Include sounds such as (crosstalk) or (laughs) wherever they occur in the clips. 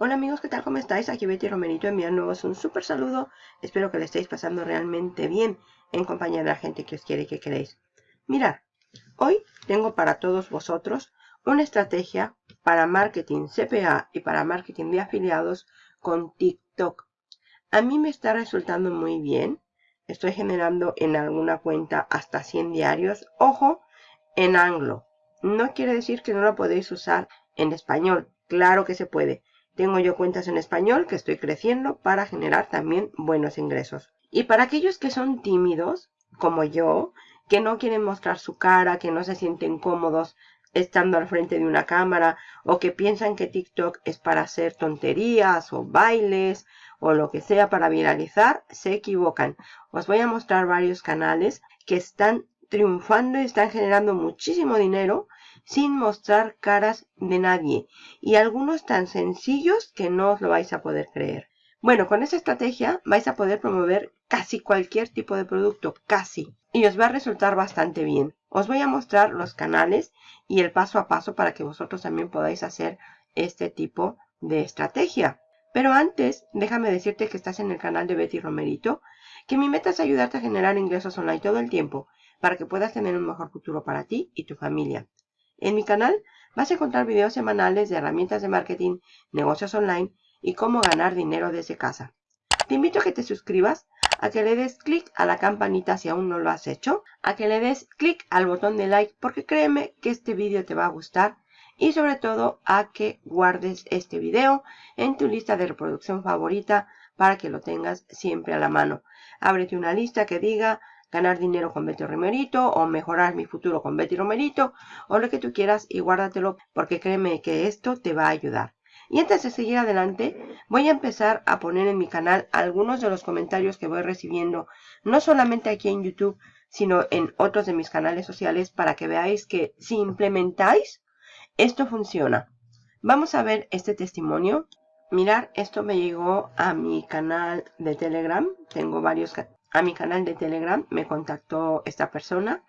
Hola amigos, ¿qué tal? ¿Cómo estáis? Aquí Betty Romerito enviándoos un súper saludo. Espero que le estéis pasando realmente bien en compañía de la gente que os quiere y que queréis. Mirad, hoy tengo para todos vosotros una estrategia para marketing CPA y para marketing de afiliados con TikTok. A mí me está resultando muy bien. Estoy generando en alguna cuenta hasta 100 diarios. Ojo, en anglo. No quiere decir que no lo podéis usar en español. Claro que se puede. Tengo yo cuentas en español que estoy creciendo para generar también buenos ingresos. Y para aquellos que son tímidos, como yo, que no quieren mostrar su cara, que no se sienten cómodos estando al frente de una cámara o que piensan que TikTok es para hacer tonterías o bailes o lo que sea para viralizar, se equivocan. Os voy a mostrar varios canales que están triunfando y están generando muchísimo dinero sin mostrar caras de nadie y algunos tan sencillos que no os lo vais a poder creer. Bueno, con esta estrategia vais a poder promover casi cualquier tipo de producto, casi, y os va a resultar bastante bien. Os voy a mostrar los canales y el paso a paso para que vosotros también podáis hacer este tipo de estrategia. Pero antes, déjame decirte que estás en el canal de Betty Romerito, que mi meta es ayudarte a generar ingresos online todo el tiempo para que puedas tener un mejor futuro para ti y tu familia. En mi canal vas a encontrar videos semanales de herramientas de marketing, negocios online y cómo ganar dinero desde casa. Te invito a que te suscribas, a que le des clic a la campanita si aún no lo has hecho, a que le des clic al botón de like porque créeme que este vídeo te va a gustar y sobre todo a que guardes este video en tu lista de reproducción favorita para que lo tengas siempre a la mano. Ábrete una lista que diga ganar dinero con Betty Romerito o mejorar mi futuro con Betty Romerito o lo que tú quieras y guárdatelo porque créeme que esto te va a ayudar. Y antes de seguir adelante, voy a empezar a poner en mi canal algunos de los comentarios que voy recibiendo, no solamente aquí en YouTube, sino en otros de mis canales sociales para que veáis que si implementáis, esto funciona. Vamos a ver este testimonio. Mirar, esto me llegó a mi canal de Telegram. Tengo varios a mi canal de Telegram me contactó esta persona.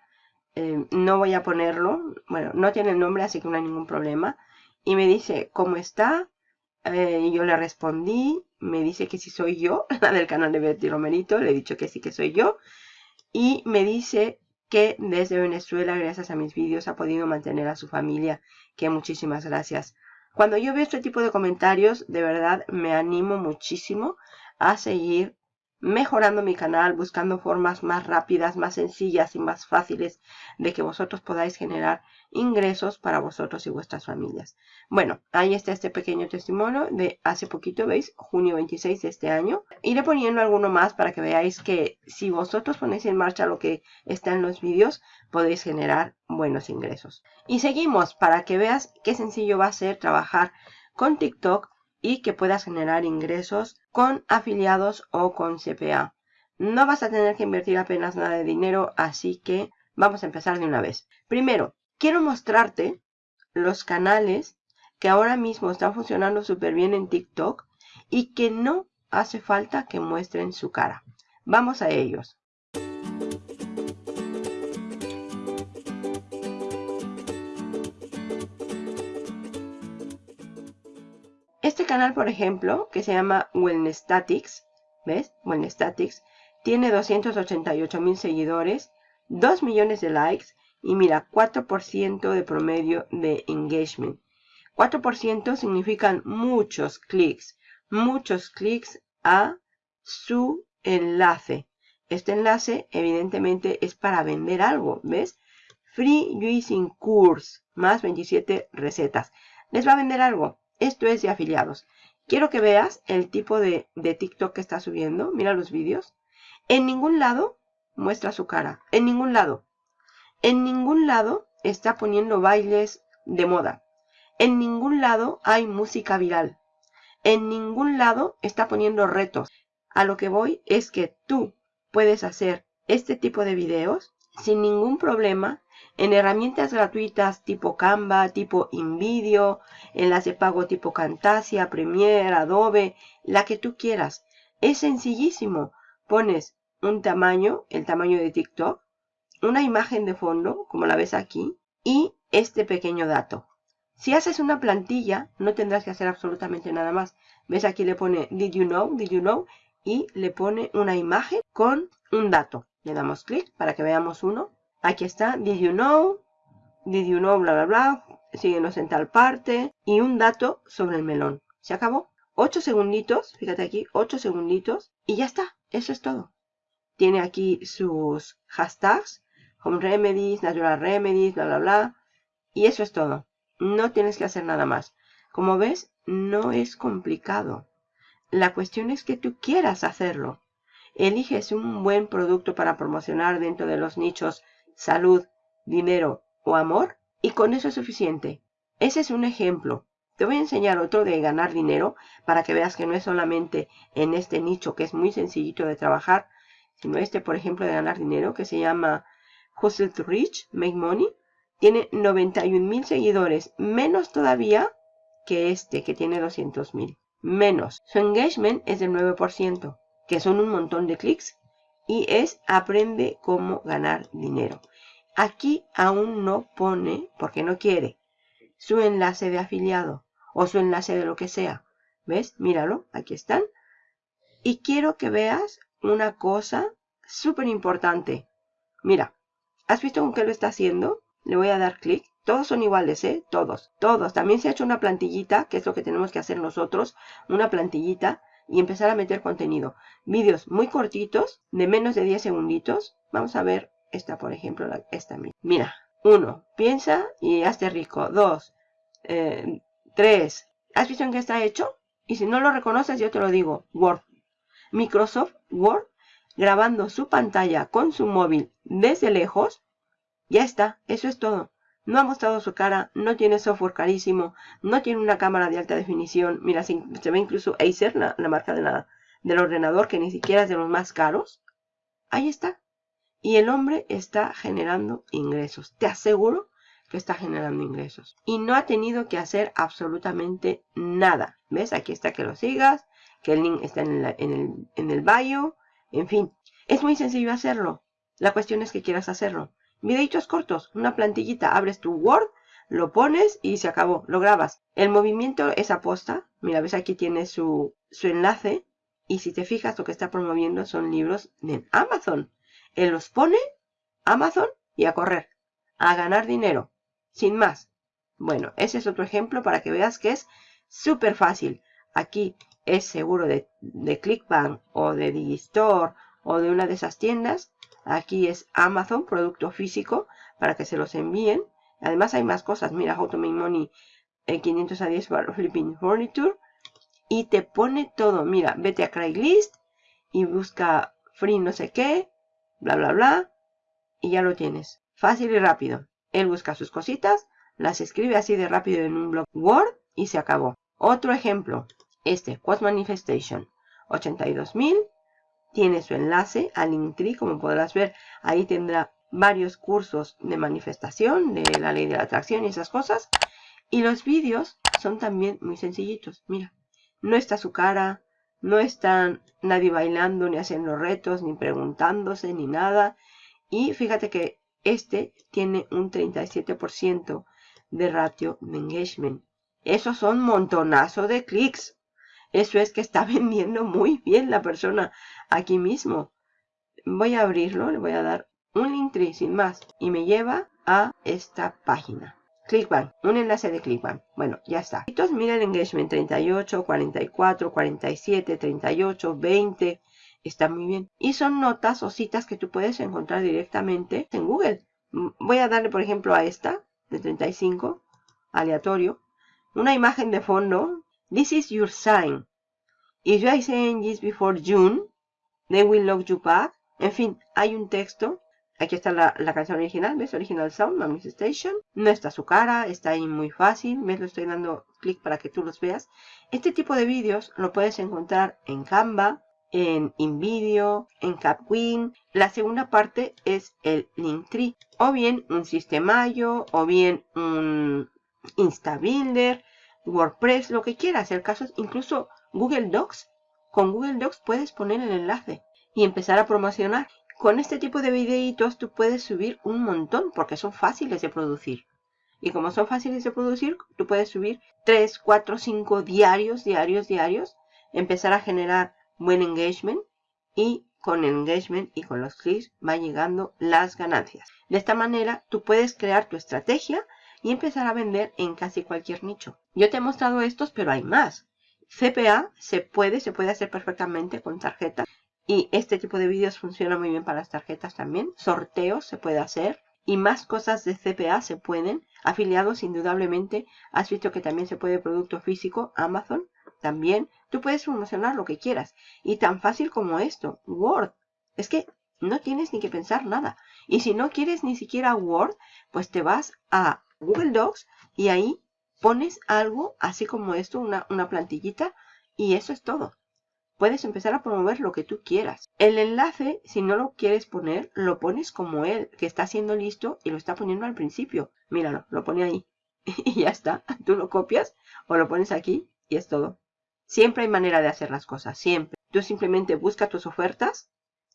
Eh, no voy a ponerlo, bueno, no tiene el nombre, así que no hay ningún problema. Y me dice, ¿cómo está? Eh, yo le respondí, me dice que si soy yo, (laughs) la del canal de Betty Romerito, le he dicho que sí que soy yo. Y me dice que desde Venezuela, gracias a mis vídeos, ha podido mantener a su familia, que muchísimas gracias. Cuando yo veo este tipo de comentarios, de verdad me animo muchísimo a seguir mejorando mi canal, buscando formas más rápidas, más sencillas y más fáciles de que vosotros podáis generar ingresos para vosotros y vuestras familias. Bueno, ahí está este pequeño testimonio de hace poquito, ¿veis? Junio 26 de este año. Iré poniendo alguno más para que veáis que si vosotros ponéis en marcha lo que está en los vídeos, podéis generar buenos ingresos. Y seguimos para que veas qué sencillo va a ser trabajar con TikTok y que puedas generar ingresos con afiliados o con CPA. No vas a tener que invertir apenas nada de dinero, así que vamos a empezar de una vez. Primero, quiero mostrarte los canales que ahora mismo están funcionando súper bien en TikTok y que no hace falta que muestren su cara. Vamos a ellos. Este canal, por ejemplo, que se llama Wellness Statics, ¿ves? Wellness Statics, tiene 288 mil seguidores, 2 millones de likes y mira, 4% de promedio de engagement. 4% significan muchos clics, muchos clics a su enlace. Este enlace evidentemente es para vender algo, ¿ves? Free Using Course, más 27 recetas. Les va a vender algo. Esto es de afiliados. Quiero que veas el tipo de, TikTok que está subiendo. Mira los vídeos. En ningún lado muestra su cara. En ningún lado. En ningún lado está poniendo bailes de moda. En ningún lado hay música viral. En ningún lado está poniendo retos. A lo que voy es que tú puedes hacer este tipo de videos sin ningún problema en herramientas gratuitas tipo Canva, tipo InVideo, en las de pago tipo Camtasia, Premiere, Adobe, la que tú quieras. Es sencillísimo. Pones un tamaño, el tamaño de TikTok, una imagen de fondo, como la ves aquí, y este pequeño dato. Si haces una plantilla, no tendrás que hacer absolutamente nada más. ¿Ves? Aquí le pone Did you know? Did you know? Y le pone una imagen con un dato. Le damos clic para que veamos uno. Aquí está Did you know? Did you know? Bla, bla, bla. Síguenos en tal parte. Y un dato sobre el melón. Se acabó. 8 segunditos. Fíjate aquí. 8 segunditos. Y ya está. Eso es todo. Tiene aquí sus hashtags. Home remedies, natural remedies, bla, bla, bla. Y eso es todo. No tienes que hacer nada más. Como ves, no es complicado. La cuestión es que tú quieras hacerlo. Eliges un buen producto para promocionar dentro de los nichos salud, dinero o amor y con eso es suficiente. Ese es un ejemplo. Te voy a enseñar otro de ganar dinero para que veas que no es solamente en este nicho que es muy sencillito de trabajar, sino este, por ejemplo, de ganar dinero que se llama Hustle to Rich, Make Money. Tiene 91 mil seguidores, menos todavía que este, que tiene 200 mil. Menos. Su engagement es del 9%, que son un montón de clics. Y es aprende cómo ganar dinero. Aquí aún no pone, porque no quiere, su enlace de afiliado o su enlace de lo que sea. ¿Ves? Míralo, aquí están. Y quiero que veas una cosa súper importante. Mira, ¿has visto con qué lo está haciendo? Le voy a dar clic. Todos son iguales, ¿eh? Todos, todos. También se ha hecho una plantillita, que es lo que tenemos que hacer nosotros. Una plantillita y empezar a meter contenido. Vídeos muy cortitos, de menos de 10 segunditos. Vamos a ver esta, por ejemplo, esta. Mira, uno, piensa y hazte rico. Dos, eh, tres. ¿Has visto en qué está hecho? Y si no lo reconoces, yo te lo digo. Word. Microsoft Word grabando su pantalla con su móvil desde lejos ya está, eso es todo. No ha mostrado su cara, no tiene software carísimo, no tiene una cámara de alta definición. Mira, se, ve incluso Acer, la, marca de la, del ordenador, que ni siquiera es de los más caros. Ahí está. Y el hombre está generando ingresos. Te aseguro que está generando ingresos. Y no ha tenido que hacer absolutamente nada. ¿Ves? Aquí está que lo sigas, que el link está en, en, el, en el bio. En fin, es muy sencillo hacerlo. La cuestión es que quieras hacerlo. Videitos cortos, una plantillita, abres tu Word, lo pones y se acabó, lo grabas. El movimiento es aposta, mira, ves aquí tiene su, su enlace y si te fijas lo que está promoviendo son libros de Amazon. Él los pone, Amazon y a correr, a ganar dinero, sin más. Bueno, ese es otro ejemplo para que veas que es súper fácil. Aquí es seguro de, de ClickBank o de Digistore o de una de esas tiendas Aquí es Amazon, producto físico, para que se los envíen. Además hay más cosas. Mira, How to Make Money 500 a 10 para Flipping Furniture. Y te pone todo. Mira, vete a Craigslist y busca free no sé qué, bla, bla, bla. Y ya lo tienes. Fácil y rápido. Él busca sus cositas, las escribe así de rápido en un blog Word y se acabó. Otro ejemplo. Este, Quad Manifestation. 82.000 tiene su enlace al Linktree, como podrás ver, ahí tendrá varios cursos de manifestación, de la ley de la atracción y esas cosas. Y los vídeos son también muy sencillitos, mira, no está su cara, no está nadie bailando, ni haciendo retos, ni preguntándose, ni nada. Y fíjate que este tiene un 37% de ratio de engagement. Esos son montonazo de clics. Eso es que está (laughs) vendiendo muy bien la persona aquí mismo. Voy a abrirlo, le voy a dar un link sin más y me lleva a esta página. Clickbank, un enlace de Clickbank. Bueno, ya está. Entonces mira el engagement 38, 44, 47, 38, 20. Está muy bien. Y son notas o citas que tú puedes encontrar directamente en Google. Voy a darle, por ejemplo, a esta de 35, aleatorio. Una imagen de fondo. This is your sign. If you are saying this before June, They Will Love You Back. En fin, hay un texto. Aquí está la, canción original, ¿ves? Original Sound, Manifestation. No está su cara, está ahí muy fácil. ¿Ves? Lo estoy dando clic para que tú los veas. Este tipo de vídeos lo puedes encontrar en Canva, en InVideo, en Capwin. La segunda parte es el Linktree. O bien un Sistemayo, o bien un InstaBuilder, WordPress, lo que quieras. El caso es incluso Google Docs con Google Docs puedes poner el enlace y empezar a promocionar. Con este tipo de videitos tú puedes subir un montón porque son fáciles de producir. Y como son fáciles de producir, tú puedes subir 3, 4, 5 diarios, diarios, diarios, empezar a generar buen engagement y con engagement y con los clics va llegando las ganancias. De esta manera tú puedes crear tu estrategia y empezar a vender en casi cualquier nicho. Yo te he mostrado estos, pero hay más. CPA se puede, se puede hacer perfectamente con tarjetas. Y este tipo de vídeos funciona muy bien para las tarjetas también. Sorteos se puede hacer. Y más cosas de CPA se pueden. Afiliados, indudablemente. Has visto que también se puede producto físico. Amazon también. Tú puedes promocionar lo que quieras. Y tan fácil como esto. Word. Es que no tienes ni que pensar nada. Y si no quieres ni siquiera Word, pues te vas a Google Docs y ahí pones algo así como esto, una, una plantillita, y eso es todo. Puedes empezar a promover lo que tú quieras. El enlace, si no lo quieres poner, lo pones como él, que está haciendo listo y lo está poniendo al principio. Míralo, lo pone ahí. (laughs) y ya está. Tú lo copias o lo pones aquí y es todo. Siempre hay manera de hacer las cosas, siempre. Tú simplemente busca tus ofertas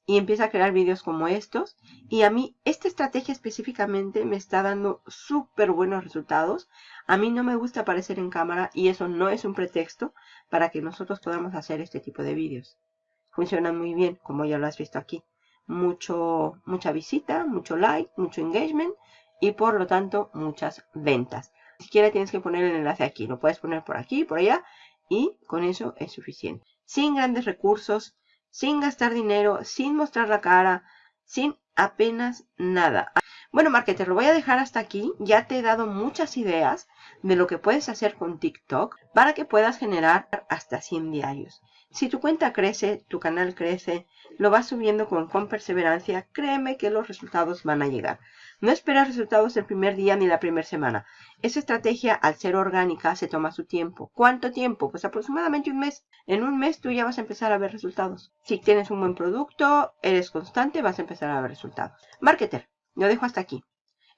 y empieza a crear vídeos como estos. Y a mí esta estrategia específicamente me está dando súper buenos resultados. A mí no me gusta aparecer en cámara y eso no es un pretexto para que nosotros podamos hacer este tipo de vídeos. Funciona muy bien, como ya lo has visto aquí. Mucho, mucha visita, mucho like, mucho engagement y por lo tanto muchas ventas. Si siquiera tienes que poner el enlace aquí, lo puedes poner por aquí, por allá y con eso es suficiente. Sin grandes recursos, sin gastar dinero, sin mostrar la cara, sin apenas nada. Bueno, marketer, lo voy a dejar hasta aquí. Ya te he dado muchas ideas de lo que puedes hacer con TikTok para que puedas generar hasta 100 diarios. Si tu cuenta crece, tu canal crece, lo vas subiendo con, perseverancia, créeme que los resultados van a llegar. No esperas resultados el primer día ni la primera semana. Esa estrategia, al ser orgánica, se toma su tiempo. ¿Cuánto tiempo? Pues aproximadamente un mes. En un mes tú ya vas a empezar a ver resultados. Si tienes un buen producto, eres constante, vas a empezar a ver resultados. Marketer, lo dejo hasta aquí.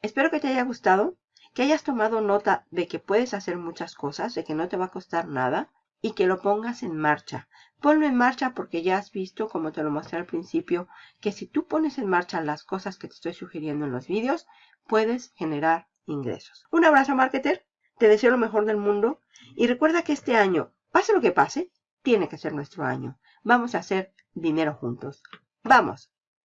Espero que te haya gustado, que hayas tomado nota de que puedes hacer muchas cosas, de que no te va a costar nada y que lo pongas en marcha. Ponlo en marcha porque ya has visto, como te lo mostré al principio, que si tú pones en marcha las cosas que te estoy sugiriendo en los vídeos, puedes generar ingresos. Un abrazo, marketer. Te deseo lo mejor del mundo. Y recuerda que este año, pase lo que pase, tiene que ser nuestro año. Vamos a hacer dinero juntos. ¡Vamos!